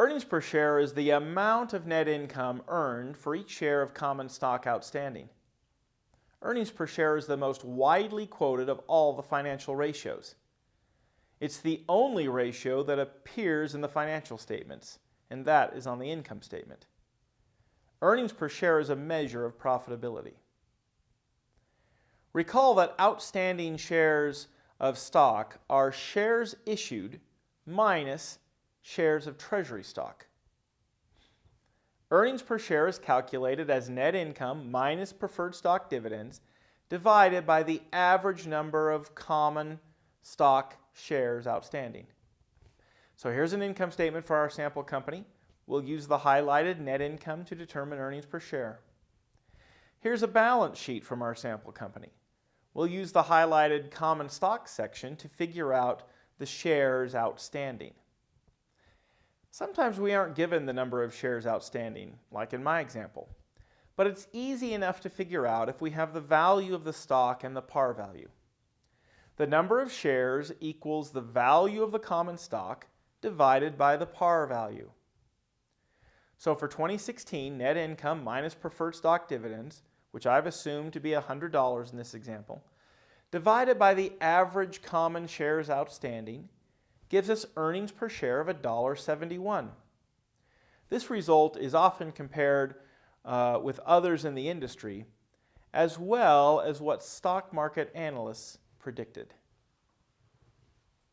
Earnings per share is the amount of net income earned for each share of common stock outstanding. Earnings per share is the most widely quoted of all the financial ratios. It's the only ratio that appears in the financial statements, and that is on the income statement. Earnings per share is a measure of profitability. Recall that outstanding shares of stock are shares issued minus shares of treasury stock. Earnings per share is calculated as net income minus preferred stock dividends divided by the average number of common stock shares outstanding. So here's an income statement for our sample company. We'll use the highlighted net income to determine earnings per share. Here's a balance sheet from our sample company. We'll use the highlighted common stock section to figure out the shares outstanding. Sometimes we aren't given the number of shares outstanding, like in my example. But it's easy enough to figure out if we have the value of the stock and the par value. The number of shares equals the value of the common stock divided by the par value. So for 2016, net income minus preferred stock dividends, which I've assumed to be $100 in this example, divided by the average common shares outstanding, gives us earnings per share of $1.71. This result is often compared uh, with others in the industry, as well as what stock market analysts predicted.